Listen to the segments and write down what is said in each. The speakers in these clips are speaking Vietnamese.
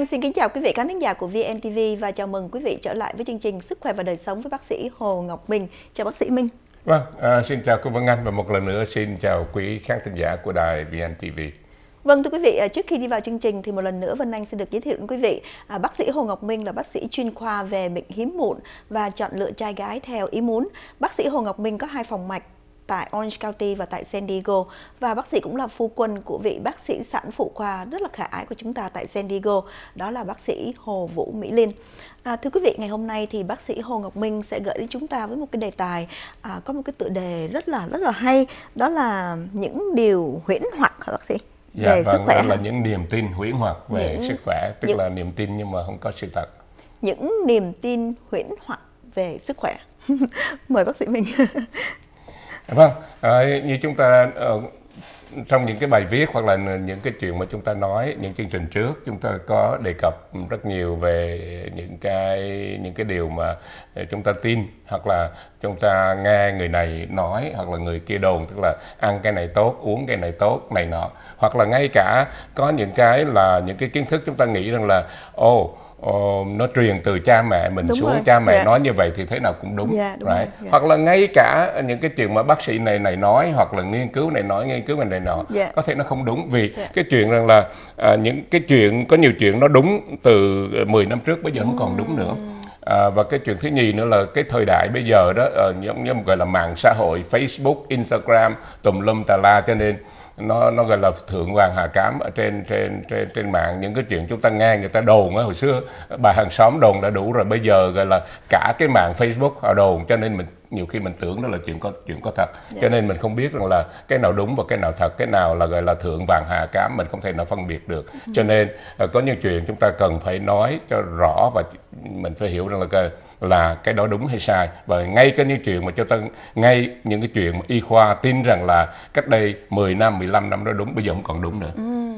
Anh xin kính chào quý vị khán thính giả của VNTV và chào mừng quý vị trở lại với chương trình Sức khỏe và đời sống với bác sĩ Hồ Ngọc Minh. Chào bác sĩ Minh. Vâng, à, xin chào cô Vân Anh và một lần nữa xin chào quý khán thính giả của đài VNTV. Vâng thưa quý vị, à, trước khi đi vào chương trình thì một lần nữa Vân Anh xin được giới thiệu đến quý vị à, bác sĩ Hồ Ngọc Minh là bác sĩ chuyên khoa về bệnh hiếm muộn và chọn lựa trai gái theo ý muốn. Bác sĩ Hồ Ngọc Minh có hai phòng mạch tại Orange County và tại San Diego và bác sĩ cũng là phu quân của vị bác sĩ sản phụ khoa rất là khả ái của chúng ta tại San Diego đó là bác sĩ Hồ Vũ Mỹ Linh À, thưa quý vị, ngày hôm nay thì bác sĩ Hồ Ngọc Minh sẽ gửi đến chúng ta với một cái đề tài à, có một cái tựa đề rất là rất là hay, đó là những điều huyễn hoặc hả bác sĩ? Dạ, về vâng, sức khỏe là những niềm tin huyễn hoặc về những, sức khỏe, tức những, là niềm tin nhưng mà không có sự thật. Những niềm tin huyễn hoặc về sức khỏe. Mời bác sĩ mình. vâng, à, như chúng ta ờ, trong những cái bài viết hoặc là những cái chuyện mà chúng ta nói những chương trình trước chúng ta có đề cập rất nhiều về những cái những cái điều mà ờ, chúng ta tin hoặc là chúng ta nghe người này nói hoặc là người kia đồn tức là ăn cái này tốt uống cái này tốt này nọ. Hoặc là ngay cả có những cái là những cái kiến thức chúng ta nghĩ rằng là ồ oh, uh, nó truyền từ cha mẹ mình đúng xuống rồi. cha mẹ. Dạ. nói như vậy thì thế nào cũng đúng, dạ, đúng right? rồi. Dạ. hoặc là ngay cả những cái chuyện mà bác sĩ này này nói hoặc là nghiên cứu này nói nghiên cứu này này nọ yeah. có thể nó không đúng vì yeah. cái chuyện rằng là uh, những cái chuyện có nhiều chuyện nó đúng từ 10 năm trước bây giờ không còn đúng nữa À, và cái chuyện thứ nhì nữa là cái thời đại bây giờ đó uh, giống như gọi là mạng xã hội Facebook, Instagram tùm lum tà la cho nên nó nó gọi là thượng vàng hạ cám ở trên trên trên trên mạng những cái chuyện chúng ta nghe người ta đồn á hồi xưa bà hàng xóm đồn đã đủ rồi bây giờ gọi là cả cái mạng Facebook họ đồn cho nên mình nhiều khi mình tưởng đó là chuyện có chuyện có thật yeah. cho dạ. nên mình không biết rằng là cái nào đúng và cái nào thật cái nào là gọi là thượng vàng hạ cám mình không thể nào phân biệt được ừ. cho nên ờ, có những chuyện chúng ta cần phải nói cho rõ và mình phải hiểu rằng là cái là cái đó đúng hay sai và ngay cái những chuyện mà cho ta ngay những cái chuyện mà y khoa tin rằng là cách đây 10 năm 15 năm đó đúng bây giờ không còn đúng nữa ừ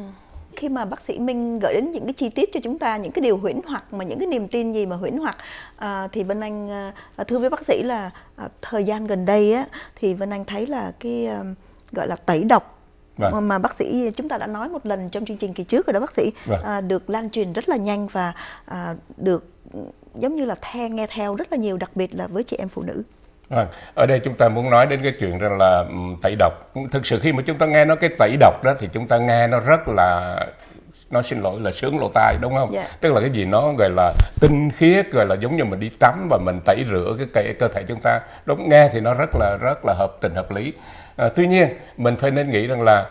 khi mà bác sĩ Minh gửi đến những cái chi tiết cho chúng ta những cái điều huyễn hoặc mà những cái niềm tin gì mà huyễn hoặc à, thì Vân Anh à, thưa với bác sĩ là à, thời gian gần đây á thì Vân Anh thấy là cái à, gọi là tẩy độc Vâng. mà bác sĩ chúng ta đã nói một lần trong chương trình kỳ trước rồi đó bác sĩ vâng. à, được lan truyền rất là nhanh và à, được giống như là the nghe theo rất là nhiều đặc biệt là với chị em phụ nữ Vâng. Ở đây chúng ta muốn nói đến cái chuyện rằng là tẩy độc. Thực sự khi mà chúng ta nghe nói cái tẩy độc đó thì chúng ta nghe nó rất là nó xin lỗi là sướng lỗ tai đúng không? Yeah. Dạ. Tức là cái gì nó gọi là tinh khiết gọi là giống như mình đi tắm và mình tẩy rửa cái cơ, cơ thể chúng ta. Đúng nghe thì nó rất là rất là hợp tình hợp lý. À, tuy nhiên mình phải nên nghĩ rằng là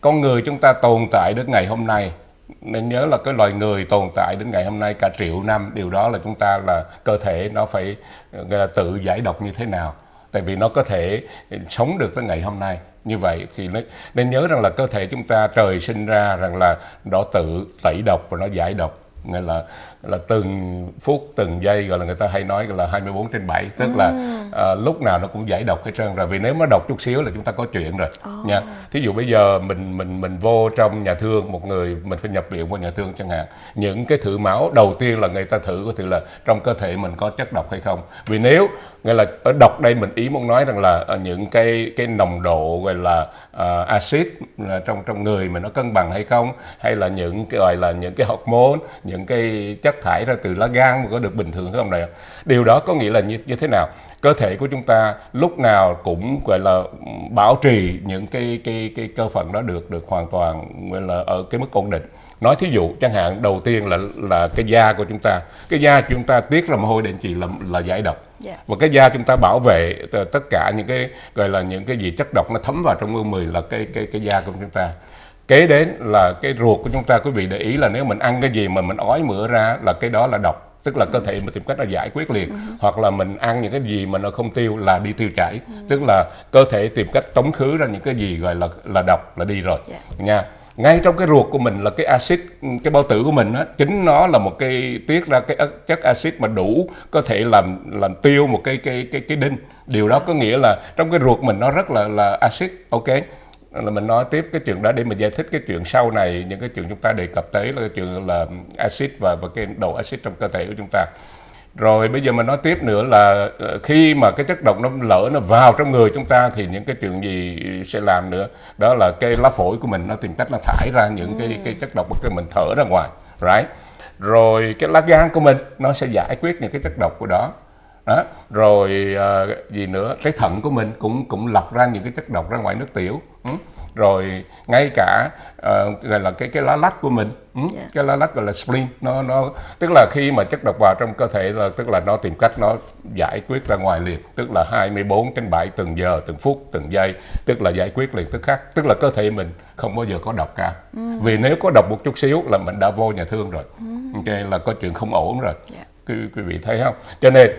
con người chúng ta tồn tại đến ngày hôm nay nên nhớ là cái loài người tồn tại đến ngày hôm nay cả triệu năm, điều đó là chúng ta là cơ thể nó phải là tự giải độc như thế nào. Tại vì nó có thể sống được tới ngày hôm nay. Như vậy thì nên nhớ rằng là cơ thể chúng ta trời sinh ra rằng là nó tự tẩy độc và nó giải độc. Nghĩa là là từng phút từng giây gọi là người ta hay nói là 24 trên 7 tức ừ. là à, lúc nào nó cũng giải độc hết trơn rồi. Vì nếu nó độc chút xíu là chúng ta có chuyện rồi oh. nha. Thí dụ bây giờ mình mình mình vô trong nhà thương một người mình phải nhập viện vô nhà thương chẳng hạn. Những cái thử máu đầu tiên là người ta thử có thể là trong cơ thể mình có chất độc hay không. Vì nếu nghĩa là ở độc đây mình ý muốn nói rằng là à, những cái cái nồng độ gọi là uh, axit là trong trong người mình nó cân bằng hay không? Hay là những cái gọi là những cái hormone những cái chất thải ra từ lá gan có được bình thường không này điều đó có nghĩa là như, như thế nào? Cơ thể của chúng ta lúc nào cũng gọi là bảo trì những cái cái cái cơ phận đó được được hoàn toàn gọi là ở cái mức ổn định. Nói thí dụ chẳng hạn đầu tiên là là cái da của chúng ta. Cái da chúng ta tiết ra mồ hôi định chỉ là là giải độc. Yeah. Dạ. và cái da chúng ta bảo vệ tất cả những cái gọi là những cái gì chất độc nó thấm vào trong mười là cái cái cái da của chúng ta kế đến là cái ruột của chúng ta quý vị để ý là nếu mình ăn cái gì mà mình ói mửa ra là cái đó là độc tức là cơ thể mình tìm cách là giải quyết liền uh-huh. hoặc là mình ăn những cái gì mà nó không tiêu là đi tiêu chảy uh-huh. tức là cơ thể tìm cách tống khứ ra những cái gì gọi là là độc là đi rồi yeah. Dạ. nha ngay trong cái ruột của mình là cái axit cái bao tử của mình á chính nó là một cái tiết ra cái chất axit mà đủ có thể làm làm tiêu một cái cái cái cái đinh điều đó có nghĩa là trong cái ruột mình nó rất là là axit ok là mình nói tiếp cái chuyện đó để mình giải thích cái chuyện sau này những cái chuyện chúng ta đề cập tới là cái chuyện là axit và và cái độ axit trong cơ thể của chúng ta. Rồi bây giờ mình nói tiếp nữa là ờ, khi mà cái chất độc nó lỡ nó vào trong người chúng ta thì những cái chuyện gì sẽ làm nữa? Đó là cái lá phổi của mình nó tìm cách nó thải ra những cái cái chất độc mà cái mình thở ra ngoài right? Rồi cái lá gan của mình nó sẽ giải quyết những cái chất độc của đó. Đó rồi uh, gì nữa? Cái thận của mình cũng cũng lọc ra những cái chất độc ra ngoài nước tiểu. ừ rồi ngay cả uh, gọi là cái cái lá lách của mình ừ? yeah. Dạ. cái lá lách gọi là spleen nó nó tức là khi mà chất độc vào trong cơ thể là tức là nó tìm cách nó giải quyết ra ngoài liền tức là 24 trên 7 từng giờ từng phút từng giây tức là giải quyết liền tức khắc tức là cơ thể mình không bao giờ có độc cả ừ. vì nếu có độc một chút xíu là mình đã vô nhà thương rồi ừ. okay, là có chuyện không ổn rồi yeah. Dạ. quý, quý vị thấy không cho nên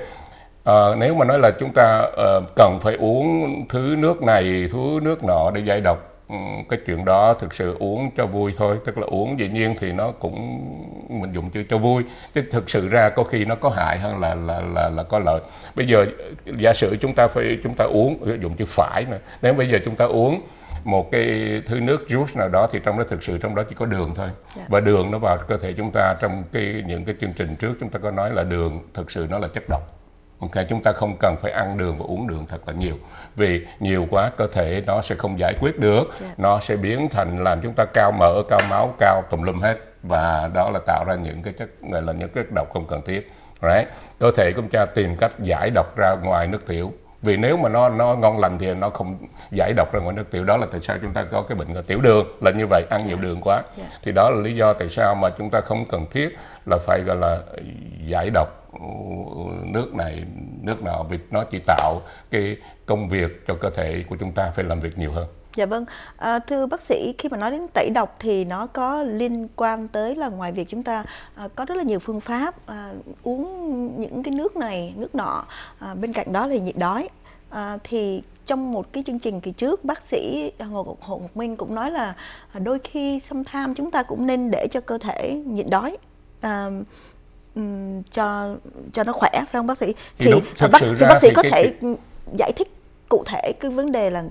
À, nếu mà nói là chúng ta uh, cần phải uống thứ nước này thứ nước nọ để giải độc Ừ, cái chuyện đó thực sự uống cho vui thôi. Tức là uống dĩ nhiên thì nó cũng mình dùng chữ cho vui. Chứ thực sự ra có khi nó có hại hơn là là là là có lợi. Bây giờ giả sử chúng ta phải chúng ta uống dùng chữ phải mà nếu bây giờ chúng ta uống một cái thứ nước juice nào đó thì trong đó thực sự trong đó chỉ có đường thôi. Yeah. Dạ. và đường nó vào cơ thể chúng ta trong cái những cái chương trình trước chúng ta có nói là đường thực sự nó là chất độc Ok, chúng ta không cần phải ăn đường và uống đường thật là nhiều vì nhiều quá cơ thể nó sẽ không giải quyết được, yeah. Dạ. nó sẽ biến thành làm chúng ta cao mỡ, cao máu, cao tùm lum hết và đó là tạo ra những cái chất gọi là những cái độc không cần thiết. Right? Cơ thể chúng ta tìm cách giải độc ra ngoài nước tiểu vì nếu mà nó nó ngon lành thì nó không giải độc ra ngoài nước tiểu đó là tại sao chúng ta có cái bệnh là tiểu đường là như vậy ăn nhiều đường quá yeah. thì đó là lý do tại sao mà chúng ta không cần thiết là phải gọi là giải độc nước này nước nọ vì nó chỉ tạo cái công việc cho cơ thể của chúng ta phải làm việc nhiều hơn. Dạ vâng, à, thưa bác sĩ khi mà nói đến tẩy độc thì nó có liên quan tới là ngoài việc chúng ta à, có rất là nhiều phương pháp à, uống những cái nước này nước nọ à, bên cạnh đó là nhịn đói. À, thì trong một cái chương trình kỳ trước bác sĩ Hồ, Hồ Ngọc Minh cũng nói là à, đôi khi xâm tham chúng ta cũng nên để cho cơ thể nhịn đói. À, cho cho nó khỏe phải không bác sĩ? Thì, thì, đúng, bác, thì bác sĩ thì có cái, thể cái... giải thích cụ thể cái vấn đề là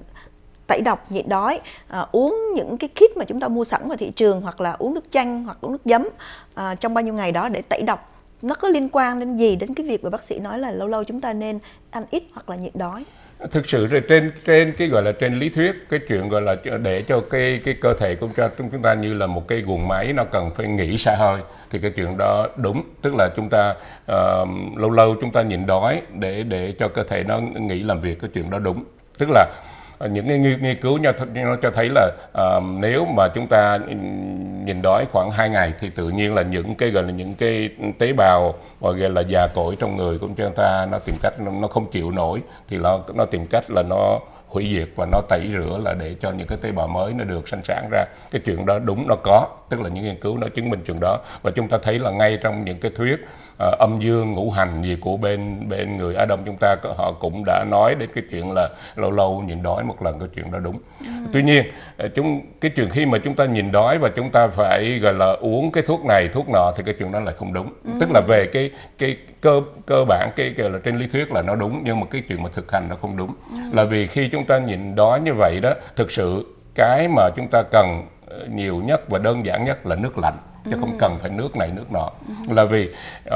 tẩy độc nhịn đói à, uống những cái kit mà chúng ta mua sẵn ngoài thị trường hoặc là uống nước chanh hoặc uống nước giấm à, trong bao nhiêu ngày đó để tẩy độc. Nó có liên quan đến gì đến cái việc mà bác sĩ nói là lâu lâu chúng ta nên ăn ít hoặc là nhịn đói thực sự rồi trên trên cái gọi là trên lý thuyết cái chuyện gọi là để cho cái cái cơ thể của chúng ta như là một cái guồng máy nó cần phải nghỉ xa hơi thì cái chuyện đó đúng. Tức là chúng ta uh, lâu lâu chúng ta nhịn đói để để cho cơ thể nó nghỉ làm việc cái chuyện đó đúng. Tức là Ờ, những cái nghiên cứu nó, nó cho thấy là uh, nếu mà chúng ta nhìn đói khoảng 2 ngày thì tự nhiên là những cái gọi là những cái tế bào gọi là già cỗi trong người của chúng ta nó tìm cách nó, nó không chịu nổi thì nó nó tìm cách là nó hủy diệt và nó tẩy rửa là để cho những cái tế bào mới nó được sinh sản ra cái chuyện đó đúng nó có tức là những nghiên cứu nó chứng minh chuyện đó và chúng ta thấy là ngay trong những cái thuyết uh, âm dương ngũ hành gì của bên bên người Á Đông chúng ta họ cũng đã nói đến cái chuyện là lâu lâu nhìn đói một lần cái chuyện đó đúng ừ. tuy nhiên ờ, chúng cái chuyện khi mà chúng ta nhìn đói và chúng ta phải gọi là uống cái thuốc này thuốc nọ thì cái chuyện đó là không đúng ừ. tức là về cái cái cơ cơ bản cái gọi là trên lý thuyết là nó đúng nhưng mà cái chuyện mà thực hành nó không đúng ừ. là vì khi chúng ta nhìn đói như vậy đó thực sự cái mà chúng ta cần ờ, nhiều nhất và đơn giản nhất là nước lạnh chứ không cần phải nước này nước nọ ừ. là vì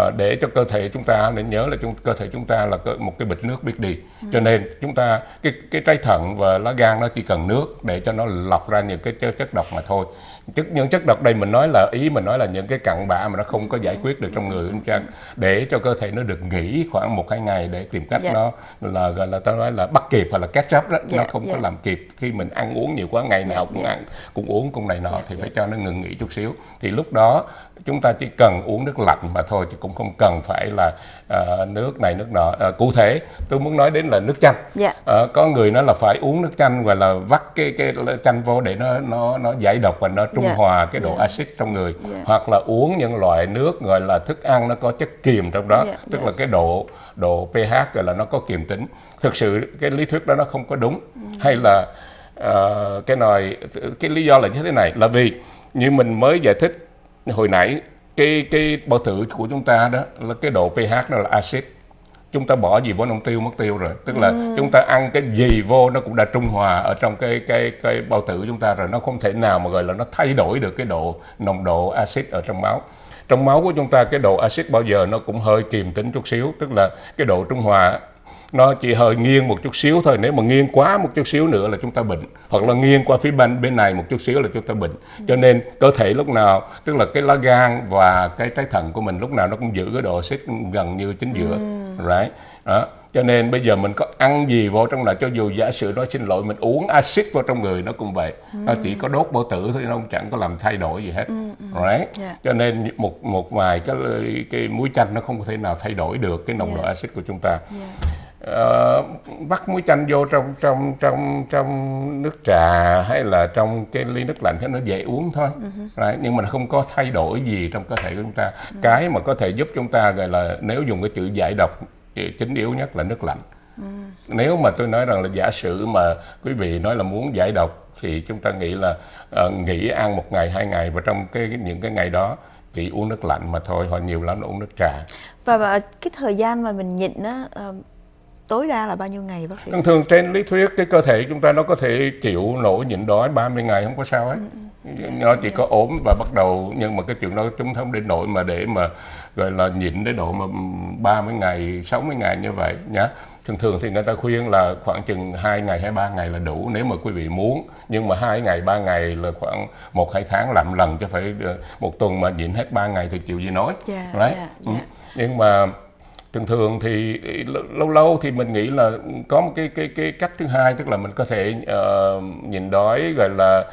uh, để cho cơ thể chúng ta nên nhớ là chúng, cơ thể chúng ta là một cái bịch nước biết đi ừ. cho nên chúng ta cái cái trái thận và lá gan nó chỉ cần nước để cho nó lọc ra những cái chất độc mà thôi chất những chất độc đây mình nói là ý mình nói là những cái cặn bã mà nó không có giải quyết được trong người anh trang để cho cơ thể nó được nghỉ khoảng một hai ngày để tìm cách yeah. Dạ. nó là gọi là ta nói là bắt kịp hoặc là catch up đó yeah, nó dạ, không yeah. có dạ. làm kịp khi mình ăn uống nhiều quá ngày nào cũng ăn cũng uống cũng này nọ thì phải cho nó ngừng nghỉ chút xíu thì lúc đó chúng ta chỉ cần uống nước lạnh mà thôi chứ cũng không cần phải là uh, nước này nước nọ uh, cụ thể tôi muốn nói đến là nước chanh yeah. uh, có người nói là phải uống nước chanh và là vắt cái cái chanh vô để nó nó nó giải độc và nó trung yeah. hòa cái độ yeah. axit trong người yeah. hoặc là uống những loại nước gọi là thức ăn nó có chất kiềm trong đó yeah. tức yeah. là cái độ độ pH gọi là nó có kiềm tính thực sự cái lý thuyết đó nó không có đúng mm. hay là uh, cái này cái lý do là như thế này là vì như mình mới giải thích hồi nãy cái cái bao tử của chúng ta đó là cái độ pH nó là axit. Chúng ta bỏ gì vô nông tiêu mất tiêu rồi. Tức là ừ. chúng ta ăn cái gì vô nó cũng đã trung hòa ở trong cái cái cái bao tử chúng ta rồi. Nó không thể nào mà gọi là nó thay đổi được cái độ nồng độ axit ở trong máu. Trong máu của chúng ta cái độ axit bao giờ nó cũng hơi kiềm tính chút xíu. Tức là cái độ trung hòa nó chỉ hơi nghiêng một chút xíu thôi nếu mà nghiêng quá một chút xíu nữa là chúng ta bệnh hoặc là nghiêng qua phía bên bên này một chút xíu là chúng ta bệnh cho nên cơ thể lúc nào tức là cái lá gan và cái trái thận của mình lúc nào nó cũng giữ cái độ axit gần như chính giữa ừ. right đó cho nên bây giờ mình có ăn gì vào trong là cho dù giả sử nói xin lỗi mình uống axit vào trong người nó cũng vậy ừ. nó chỉ có đốt bao tử thôi nó không chẳng có làm thay đổi gì hết ừ, ừ. right yeah. Dạ. cho nên một một vài cái cái muối chanh nó không có thể nào thay đổi được cái nồng yeah. độ dạ. axit của chúng ta yeah. Uh, bắt muối chanh vô trong trong trong trong nước trà hay là trong cái ly nước lạnh cho nó dễ uống thôi uh-huh. right? nhưng mà không có thay đổi gì trong cơ thể của chúng ta uh-huh. cái mà có thể giúp chúng ta gọi là nếu dùng cái chữ giải độc chính yếu nhất là nước lạnh ừ. nếu mà tôi nói rằng là giả sử mà quý vị nói là muốn giải độc thì chúng ta nghĩ là uh, nghỉ ăn một ngày hai ngày và trong cái những cái ngày đó chỉ uống nước lạnh mà thôi hoặc nhiều lắm là uống nước trà và, và cái thời gian mà mình nhịn á uh, tối đa là bao nhiêu ngày bác sĩ? Thường thường trên lý thuyết cái cơ thể chúng ta nó có thể chịu nổi nhịn đói 30 ngày không có sao ấy. Ừ. ừ. Nó chỉ có ốm và bắt đầu nhưng mà cái chuyện đó chúng không đến nỗi mà để mà gọi là nhịn đến độ mà 30 ngày, 60 ngày như vậy nhá. Thường thường thì người ta khuyên là khoảng chừng 2 ngày hay 3 ngày là đủ nếu mà quý vị muốn. Nhưng mà 2 ngày, 3 ngày là khoảng 1 2 tháng làm lần cho phải ờ, một tuần mà nhịn hết 3 ngày thì chịu gì nói. Dạ, right? dạ. Ừ. Nhưng mà thường thường thì lâu lâu thì mình nghĩ là có một cái cái cái cách thứ hai tức là mình có thể uh, nhìn đói gọi là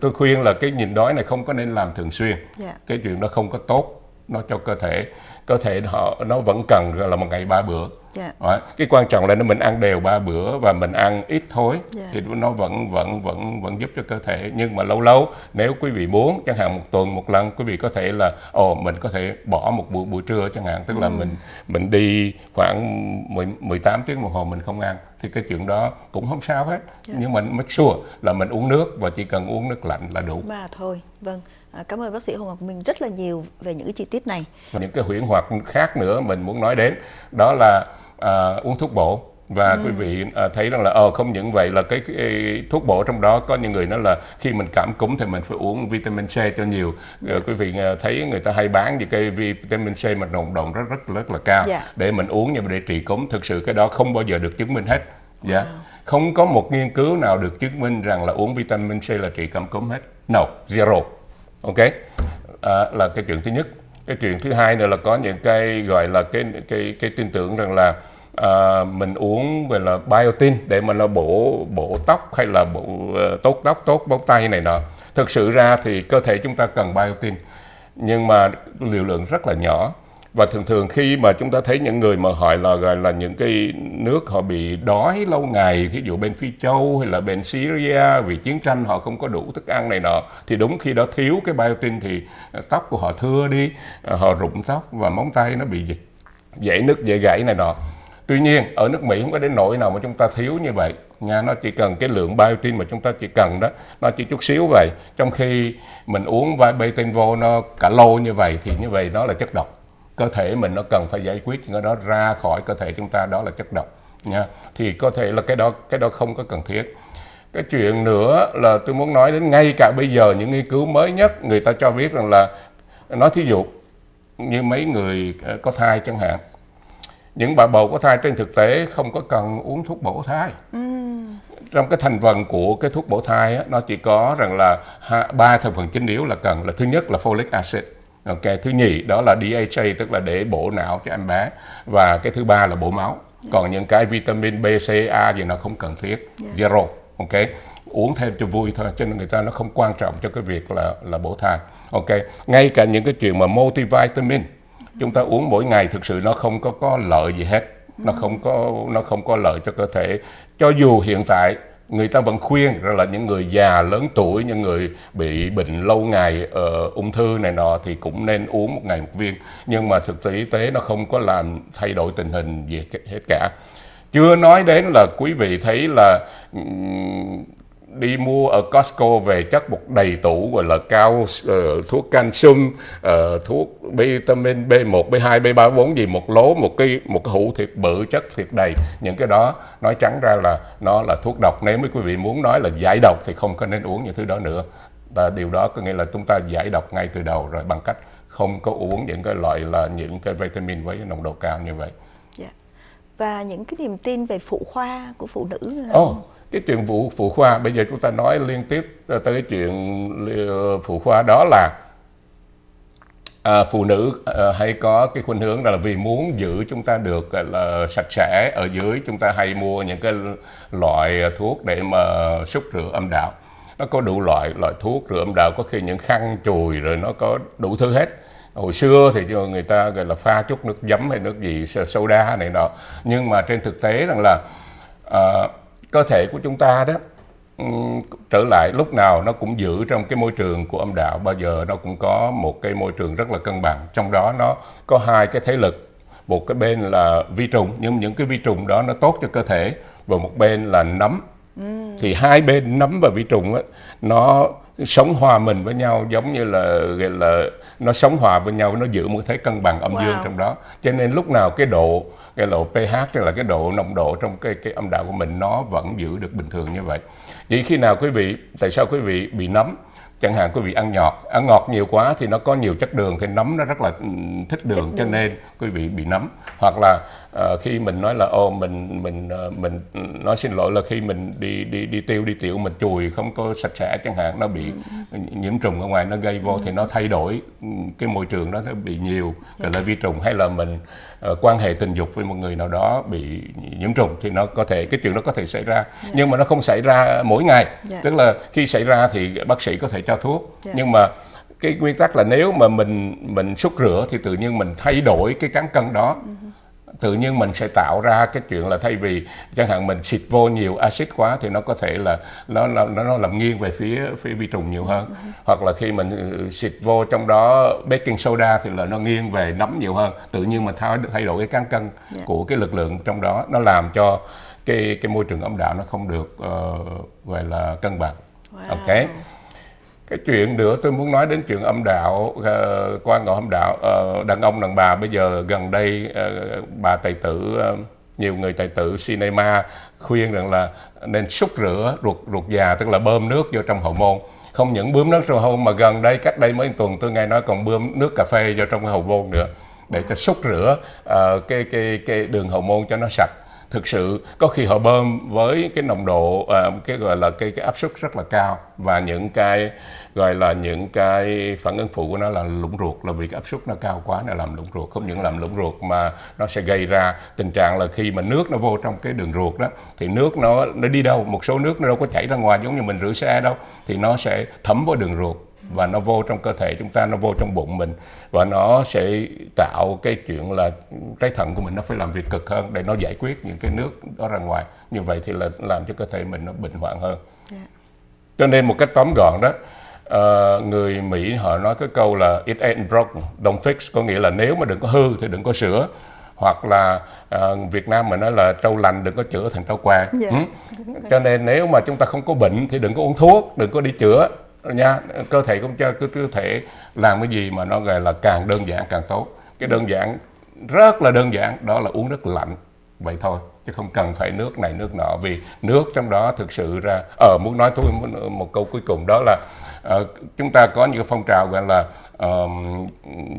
tôi khuyên là cái nhìn đói này không có nên làm thường xuyên yeah. Dạ. cái chuyện đó không có tốt nó cho cơ thể cơ thể họ nó vẫn cần là một ngày ba bữa yeah. Dạ. cái quan trọng là nó mình ăn đều ba bữa và mình ăn ít thôi yeah. Dạ. thì nó vẫn vẫn vẫn vẫn giúp cho cơ thể nhưng mà lâu lâu nếu quý vị muốn chẳng hạn một tuần một lần quý vị có thể là ồ mình có thể bỏ một buổi buổi trưa chẳng hạn tức là ừ. mình mình đi khoảng 10, 18 tiếng đồng hồ mình không ăn thì cái chuyện đó cũng không sao hết yeah. Dạ. nhưng mà make sure là mình uống nước và chỉ cần uống nước lạnh là đủ mà thôi vâng À, cảm ơn bác sĩ Hồ Ngọc Minh rất là nhiều về những cái chi tiết này. Những cái huyễn hoặc khác nữa mình muốn nói đến đó là à, uống thuốc bổ và ừ. quý vị à, thấy rằng là ờ không những vậy là cái, cái thuốc bổ trong đó có những người nói là khi mình cảm cúm thì mình phải uống vitamin C cho nhiều ừ. quý vị à, thấy người ta hay bán những cái vitamin C mà nồng độ rất rất rất là cao yeah. Dạ. để mình uống nhưng mà để trị cúm thực sự cái đó không bao giờ được chứng minh hết dạ yeah. wow. không có một nghiên cứu nào được chứng minh rằng là uống vitamin C là trị cảm cúm hết no zero ok? À, là cái chuyện thứ nhất. Cái chuyện thứ hai nữa là có những cái gọi là cái cái cái tin tưởng rằng là à, mình uống gọi là biotin để mà nó bổ bổ tóc hay là bổ uh, tốt tóc tốt bóng tay này nọ. Thực sự ra thì cơ thể chúng ta cần biotin nhưng mà liều lượng rất là nhỏ và thường thường khi mà chúng ta thấy những người mà hỏi là, gọi là những cái nước họ bị đói lâu ngày, thí dụ bên phi châu hay là bên syria vì chiến tranh họ không có đủ thức ăn này nọ, thì đúng khi đó thiếu cái biotin thì ờ, tóc của họ thưa đi ờ, họ rụng tóc và móng tay nó bị dễ nứt, dễ gãy này nọ. Tuy nhiên, ở nước mỹ không có đến nỗi nào mà chúng ta thiếu như vậy nha, nó chỉ cần cái lượng biotin mà chúng ta chỉ cần đó, nó chỉ chút xíu vậy. Trong khi mình uống biotin vô nó cả lô như vậy thì như vậy nó là chất độc cơ thể mình nó cần phải giải quyết những cái đó ra khỏi cơ thể chúng ta đó là chất độc nha. Thì có thể là cái đó cái đó không có cần thiết. Cái chuyện nữa là tôi muốn nói đến ngay cả bây giờ những nghiên cứu mới nhất người ta cho biết rằng là nói thí dụ như mấy người ờ, có thai chẳng hạn. Những bà bầu có thai trên thực tế không có cần uống thuốc bổ thai. Ừ. trong cái thành phần của cái thuốc bổ thai á, nó chỉ có rằng là ba thành phần chính yếu là cần là thứ nhất là folic acid ok thứ nhì đó là DHA tức là để bổ não cho em bé. Và cái thứ ba là bổ máu. Còn những cái vitamin B, C, A gì nó không cần thiết. Yeah. zero ok? Uống thêm cho vui thôi cho nên người ta nó không quan trọng cho cái việc là là bổ thai. Ok ngay cả những cái chuyện mà multivitamin chúng ta uống mỗi ngày thực sự nó không có có lợi gì hết. Nó không có nó không có lợi cho cơ thể. Cho dù hiện tại người ta vẫn khuyên rằng là những người già lớn tuổi những người bị bệnh lâu ngày uh, ung thư này nọ thì cũng nên uống một ngày một viên. Nhưng mà thực tế y tế nó không có làm thay đổi tình hình gì hết cả. Chưa nói đến là quý vị thấy là um, đi mua ở Costco về chất một đầy tủ gọi là cao uh, thuốc calcium uh, thuốc vitamin B1 B2 B3 B4 gì một lố một cái một cái hũ thiệt bự chất thiệt đầy. Những cái đó nói trắng ra là nó là thuốc độc. Nếu mấy quý vị muốn nói là giải độc thì không có nên uống những thứ đó nữa. Và điều đó có nghĩa là chúng ta giải độc ngay từ đầu rồi bằng cách không có uống những cái loại là những cái vitamin với nồng độ cao như vậy. Và những cái niềm tin về phụ khoa của phụ nữ Ồ, oh, cái chuyện vụ phụ khoa bây giờ chúng ta nói liên tiếp tới cái chuyện ờ, phụ khoa đó là à, phụ nữ à, hay có cái khuynh hướng là vì muốn giữ chúng ta được là sạch sẽ ở dưới chúng ta hay mua những cái loại thuốc để mà xúc rửa âm đạo. Nó có đủ loại loại thuốc rửa âm đạo có khi những khăn chùi rồi nó có đủ thứ hết. Hồi xưa thì người ta gọi là pha chút nước giấm hay nước gì soda này nọ. Nhưng mà trên thực tế rằng là à, cơ thể của chúng ta đó trở lại lúc nào nó cũng giữ trong cái môi trường của âm đạo. Bao giờ nó cũng có một cái môi trường rất là cân bằng. Trong đó nó có hai cái thế lực một cái bên là vi trùng nhưng những cái vi trùng đó nó tốt cho cơ thể và một bên là nấm. Ừ. thì hai bên nấm và vi trùng á, nó sống hòa mình với nhau giống như là gọi là nó sống hòa với nhau nó giữ một thế cân bằng âm wow. dương trong đó. Cho nên lúc nào cái độ cái độ pH tức là cái độ nồng độ trong cái cái âm đạo của mình nó vẫn giữ được bình thường như vậy. Chỉ khi nào quý vị tại sao quý vị bị nấm chẳng hạn quý vị ăn ngọt ăn ngọt nhiều quá thì nó có nhiều chất đường thì nấm nó rất là ừ, thích đường cho nên quý vị bị nấm. Hoặc là uh, khi mình nói là ô mình mình uh, mình nói xin lỗi là khi mình đi đi đi tiêu đi tiểu mình chùi không có sạch sẽ chẳng hạn nó bị nhiễm trùng ở ngoài nó gây vô thì nó thay đổi ừ, cái môi trường đó nó bị nhiều gọi là vi trùng. Hay là mình uh, quan hệ tình dục với một người nào đó bị nhiễm trùng thì nó có thể cái chuyện đó có thể xảy ra yeah. Dạ. nhưng mà nó không xảy ra mỗi ngày yeah. Dạ. tức là khi xảy ra thì bác sĩ có thể cho thuốc yeah. Dạ. nhưng mà cái nguyên tắc là nếu mà mình mình xúc rửa thì tự nhiên mình thay đổi cái cán cân đó uh-huh tự nhiên mình sẽ tạo ra cái chuyện là thay vì chẳng hạn mình xịt vô nhiều axit quá thì nó có thể là nó nó nó làm nghiêng về phía phía vi trùng nhiều hơn hoặc là khi mình ừ, xịt vô trong đó baking soda thì là nó nghiêng về nấm nhiều hơn tự nhiên mình thay thay đổi cái cán cân yeah. Dạ. của cái lực lượng trong đó nó làm cho cái cái môi trường âm đạo nó không được uh, gọi là cân bằng wow. ok cái chuyện nữa tôi muốn nói đến chuyện âm đạo ờ, uh, quan ngọ âm đạo. Uh, đàn ông đàn bà bây giờ gần đây uh, bà tài tử uh, nhiều người tài tử cinema khuyên rằng là nên xúc rửa ruột ruột già tức là bơm nước vô trong hậu môn. Không những bơm nước trong hậu môn mà gần đây cách đây mấy tuần tôi nghe nói còn bơm nước cà phê vô trong hậu môn nữa để cho xúc rửa uh, cái cái cái đường hậu môn cho nó sạch thực sự có khi họ bơm với cái nồng độ à, cái gọi là cái cái áp suất rất là cao và những cái gọi là những cái phản ứng phụ của nó là lũng ruột. Là vì cái áp suất nó cao quá nó làm lũng ruột. Không những làm lũng ruột mà nó sẽ gây ra tình trạng là khi mà nước nó vô trong cái đường ruột đó thì nước nó nó đi đâu một số nước nó đâu có chảy ra ngoài giống như mình rửa xe đâu thì nó sẽ thấm vào đường ruột và nó vô trong cơ thể chúng ta nó vô trong bụng mình và nó sẽ tạo cái chuyện là trái thận của mình nó phải làm việc cực hơn để nó giải quyết những cái nước đó ra ngoài như vậy thì là làm cho cơ thể mình nó bệnh hoạn hơn yeah. Dạ. cho nên một cách tóm gọn đó uh, người Mỹ họ nói cái câu là it ain't broke don't fix có nghĩa là nếu mà đừng có hư thì đừng có sửa hoặc là uh, Việt Nam mình nói là trâu lành đừng có chữa thành trâu què. Dạ. ừ? cho nên nếu mà chúng ta không có bệnh thì đừng có uống thuốc đừng có đi chữa nha cơ thể cũng cho cứ cơ thể làm cái gì mà nó gọi là càng đơn giản càng tốt cái đơn giản rất là đơn giản đó là uống nước lạnh vậy thôi chứ không cần phải nước này nước nọ vì nước trong đó thực sự ra ở ờ, muốn nói tôi một câu cuối cùng đó là uh, chúng ta có những phong trào gọi là uh,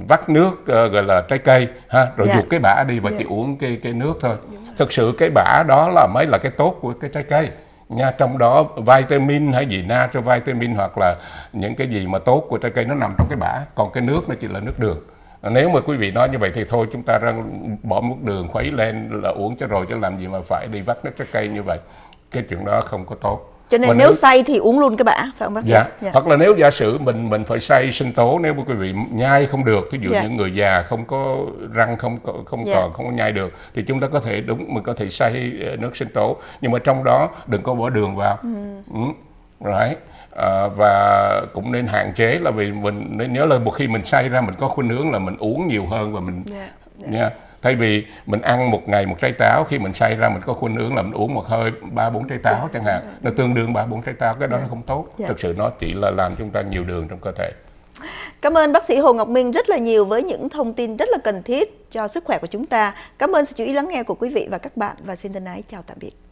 vắt nước uh, gọi là trái cây ha rồi. Dạ. cái bã đi và. Dạ. chỉ uống cái cái nước thôi thực sự cái bã đó là mới là cái tốt của cái trái cây nha, trong đó vitamin hay gì na cho vitamin hoặc là những cái gì mà tốt của trái cây nó nằm trong cái bã. Còn cái nước nó chỉ là nước đường. Nếu mà quý vị nói như vậy thì thôi, chúng ta ra bỏ nước đường khuấy lên là uống cho rồi chứ làm gì mà phải đi vắt nước trái cây như vậy. Cái chuyện đó không có tốt cho nên nếu, nếu xay thì uống luôn cái bã phải không bác sĩ? Dạ. dạ. Hoặc là nếu giả sử mình mình phải xay sinh tố nếu mà quý vị nhai không được, ví dụ dạ. những người già không có răng không có không dạ. còn không có nhai được thì chúng ta có thể đúng mình có thể xay ờ, nước sinh tố nhưng mà trong đó đừng có bỏ đường vào. Ừ. Ừ. Right. À, và cũng nên hạn chế là vì mình nên nhớ là một khi mình xay ra mình có khuynh hướng là mình uống nhiều hơn và mình yeah. Yeah. nha thay vì mình ăn một ngày một trái táo khi mình xay ra mình có khuynh hướng là mình uống một hơi ba bốn trái táo chẳng hạn nó tương đương ba bốn trái táo cái đó nó không tốt yeah. thực sự nó chỉ là làm chúng ta nhiều đường trong cơ thể Cảm ơn bác sĩ Hồ Ngọc Minh rất là nhiều với những thông tin rất là cần thiết cho sức khỏe của chúng ta. Cảm ơn sự chú ý lắng nghe của quý vị và các bạn và xin thân ái chào tạm biệt.